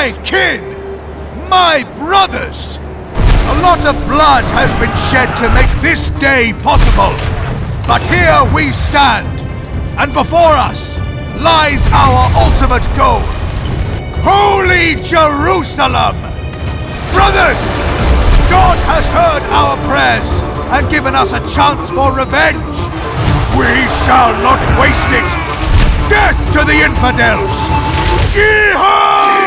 My kin, My brothers! A lot of blood has been shed to make this day possible. But here we stand, and before us lies our ultimate goal. Holy Jerusalem! Brothers! God has heard our prayers and given us a chance for revenge. We shall not waste it. Death to the infidels! Jihad!